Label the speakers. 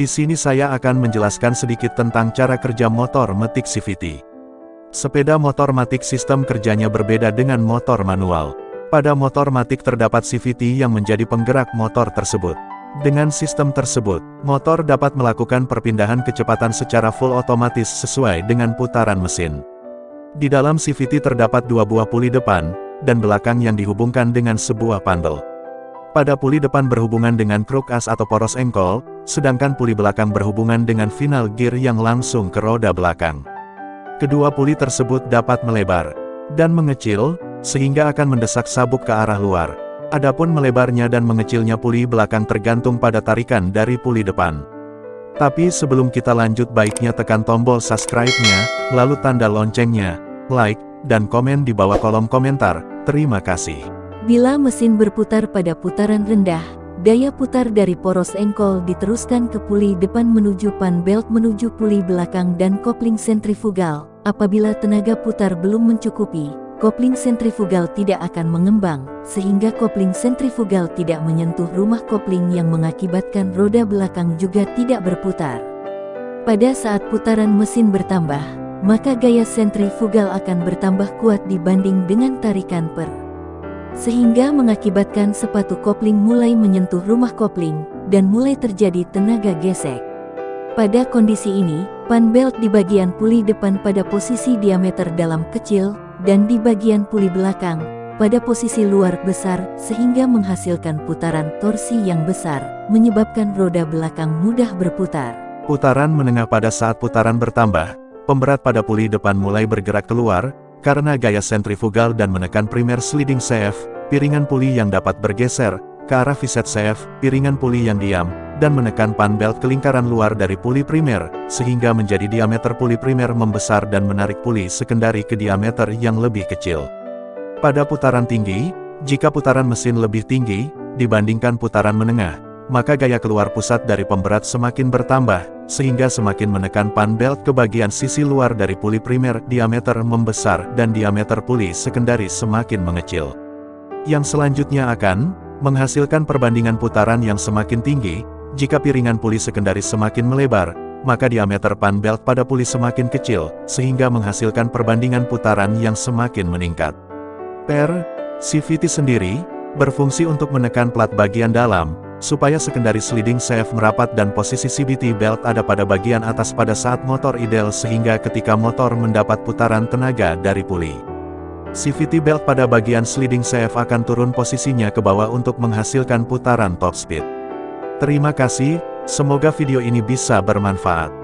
Speaker 1: Di sini saya akan menjelaskan sedikit tentang cara kerja motor metik CVT. Sepeda motor Matic sistem kerjanya berbeda dengan motor manual. Pada motor Matic terdapat CVT yang menjadi penggerak motor tersebut. Dengan sistem tersebut, motor dapat melakukan perpindahan kecepatan secara full otomatis sesuai dengan putaran mesin. Di dalam CVT terdapat dua buah puli depan, dan belakang yang dihubungkan dengan sebuah panel. Pada puli depan berhubungan dengan kruk as atau poros engkol, sedangkan puli belakang berhubungan dengan final gear yang langsung ke roda belakang. Kedua puli tersebut dapat melebar dan mengecil, sehingga akan mendesak sabuk ke arah luar. Adapun melebarnya dan mengecilnya puli belakang tergantung pada tarikan dari puli depan. Tapi sebelum kita lanjut baiknya tekan tombol subscribe-nya, lalu tanda loncengnya, like, dan komen di bawah kolom komentar. Terima kasih.
Speaker 2: Bila mesin berputar pada putaran rendah, daya putar dari poros engkol diteruskan ke puli depan menuju pan belt menuju puli belakang dan kopling sentrifugal. Apabila tenaga putar belum mencukupi, kopling sentrifugal tidak akan mengembang, sehingga kopling sentrifugal tidak menyentuh rumah kopling yang mengakibatkan roda belakang juga tidak berputar. Pada saat putaran mesin bertambah, maka gaya sentrifugal akan bertambah kuat dibanding dengan tarikan per. Sehingga mengakibatkan sepatu kopling mulai menyentuh rumah kopling, dan mulai terjadi tenaga gesek. Pada kondisi ini, pan belt di bagian puli depan pada posisi diameter dalam kecil, dan di bagian puli belakang, pada posisi luar besar, sehingga menghasilkan putaran torsi yang besar, menyebabkan roda belakang mudah berputar.
Speaker 1: Putaran menengah pada saat putaran bertambah, pemberat pada puli depan mulai bergerak keluar, karena gaya sentrifugal dan menekan primer sliding shaft, piringan puli yang dapat bergeser, ke arah viset shaft, piringan puli yang diam, dan menekan pan belt ke lingkaran luar dari puli primer, sehingga menjadi diameter puli primer membesar dan menarik puli sekundari ke diameter yang lebih kecil. Pada putaran tinggi, jika putaran mesin lebih tinggi, dibandingkan putaran menengah, maka gaya keluar pusat dari pemberat semakin bertambah, sehingga semakin menekan pan belt ke bagian sisi luar dari puli primer, diameter membesar dan diameter puli sekundari semakin mengecil. Yang selanjutnya akan menghasilkan perbandingan putaran yang semakin tinggi, jika piringan puli sekundaris semakin melebar, maka diameter pan belt pada puli semakin kecil, sehingga menghasilkan perbandingan putaran yang semakin meningkat. Per, CVT sendiri, berfungsi untuk menekan plat bagian dalam, supaya sekundaris leading shaft merapat dan posisi CVT belt ada pada bagian atas pada saat motor ideal sehingga ketika motor mendapat putaran tenaga dari puli. CVT belt pada bagian sliding shaft akan turun posisinya ke bawah untuk menghasilkan putaran top speed. Terima kasih, semoga video ini bisa bermanfaat.